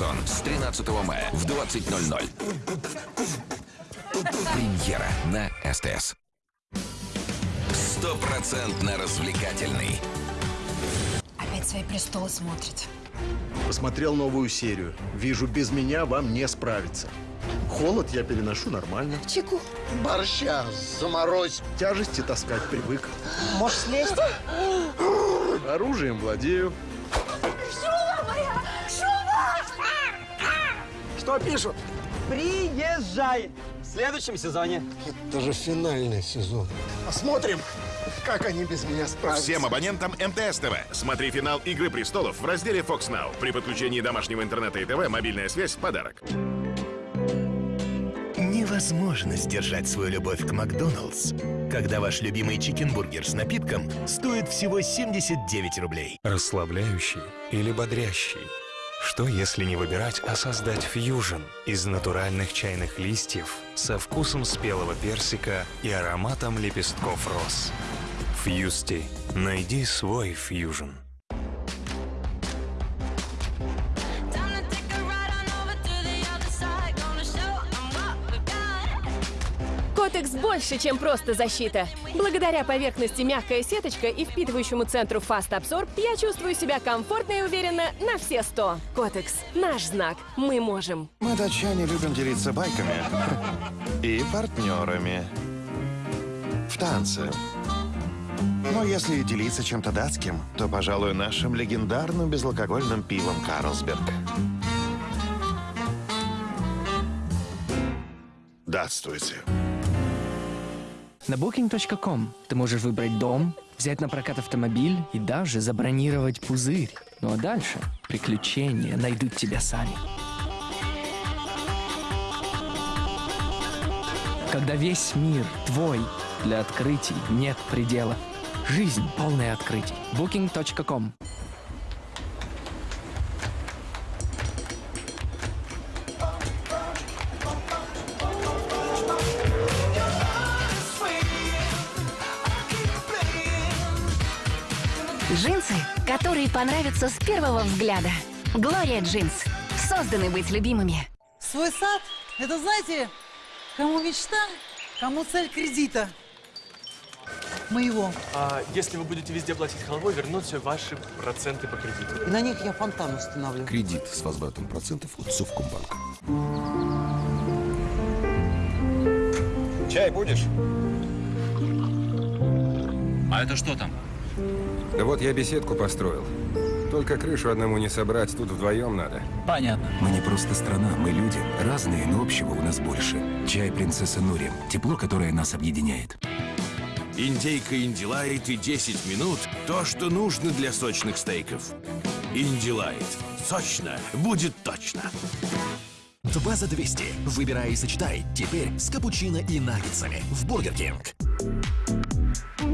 сезон с 13 мая в 20.00. Премьера на СТС. Стопроцентно развлекательный. Опять свои престолы смотрит. Посмотрел новую серию. Вижу, без меня вам не справиться. Холод я переношу нормально. Чеку. Борща заморозь. Тяжести таскать привык. Можешь слезть? Оружием владею. Что пишут? Приезжай! В следующем сезоне. Это же финальный сезон. Посмотрим, как они без меня справятся. Всем абонентам МТС ТВ. Смотри финал «Игры престолов» в разделе Fox Now. При подключении домашнего интернета и ТВ мобильная связь в подарок. Невозможно сдержать свою любовь к Макдоналдс, когда ваш любимый чикенбургер с напитком стоит всего 79 рублей. Расслабляющий или бодрящий? Что если не выбирать, а создать фьюжн из натуральных чайных листьев со вкусом спелого персика и ароматом лепестков роз? Фьюсти. Найди свой фьюжн. Котекс больше, чем просто защита. Благодаря поверхности мягкая сеточка и впитывающему центру Fast Absorb я чувствую себя комфортно и уверенно на все сто. Котекс – наш знак. Мы можем. Мы, датчане, любим делиться байками и партнерами в танце. Но если делиться чем-то датским, то, пожалуй, нашим легендарным безалкогольным пивом «Карлсберг». Датствуйте. На booking.com ты можешь выбрать дом, взять на прокат автомобиль и даже забронировать пузырь. Ну а дальше приключения найдут тебя сами. Когда весь мир твой, для открытий нет предела. Жизнь полная открытий. Booking.com Джинсы, которые понравятся с первого взгляда. Глория Джинс. Созданы быть любимыми. Свой сад – это, знаете, кому мечта, кому цель кредита. Моего. А если вы будете везде платить халвой, вернутся ваши проценты по кредиту. И на них я фонтан установлю. Кредит с возвратом процентов от Совкомбанка. Чай будешь? А это что там? Да вот я беседку построил. Только крышу одному не собрать, тут вдвоем надо. Понятно. Мы не просто страна, мы люди. Разные, но общего у нас больше. Чай принцесса Нури. Тепло, которое нас объединяет. Индейка Индилайт и 10 минут – то, что нужно для сочных стейков. Индилайт. Сочно. Будет точно. Два за 200. Выбирай и сочетай. Теперь с капучино и наггетсами в Burger King.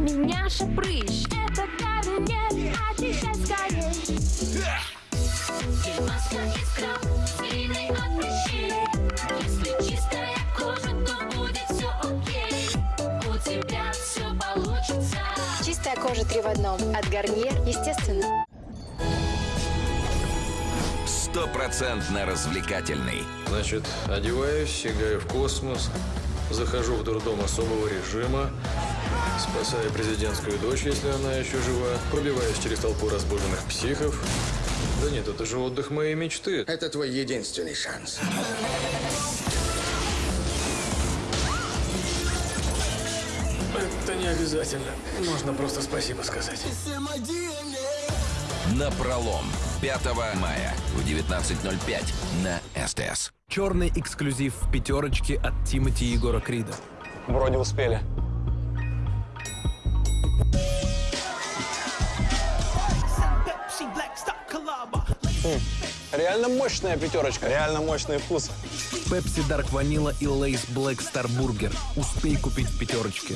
У меня шапрыщ, это кабинет, очищать скорей. И маска краб, длинный от прыщей. Если чистая кожа, то будет все окей. У тебя все получится. Чистая кожа три в одном. От Гарниер, естественно. Стопроцентно развлекательный. Значит, одеваюсь, сигаю в космос, захожу в дурдом особого режима, спасаю президентскую дочь, если она еще жива, пробиваюсь через толпу разбуженных психов. Да нет, это же отдых моей мечты. Это твой единственный шанс. Это не обязательно. Можно просто спасибо сказать. На пролом 5 мая в 19.05 на СТС. Черный эксклюзив в пятерочке от Тимати и Егора Крида. Вроде успели. Реально мощная пятерочка. Реально мощный вкус. Pepsi Dark Vanilla и Lay's Black Star Burger. Успей купить в пятерочке.